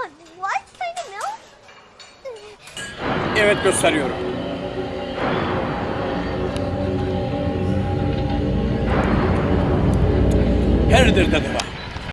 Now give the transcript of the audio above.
What? What kind of milk? Evet gösteriyorum. Herdir dedi bak.